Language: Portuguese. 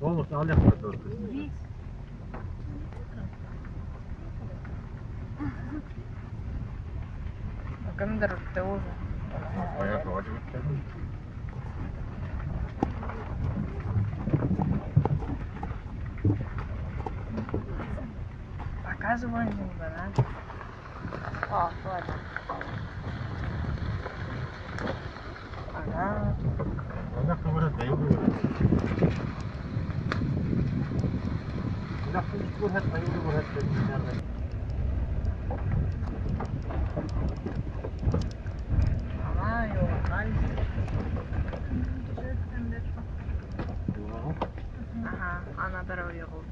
Vamos, olha a foto. Камера ты уже. А я вроде бы тягну. Показывай немного, да? О, ладно. Ага. Olha a câmera Aha, ana better you'll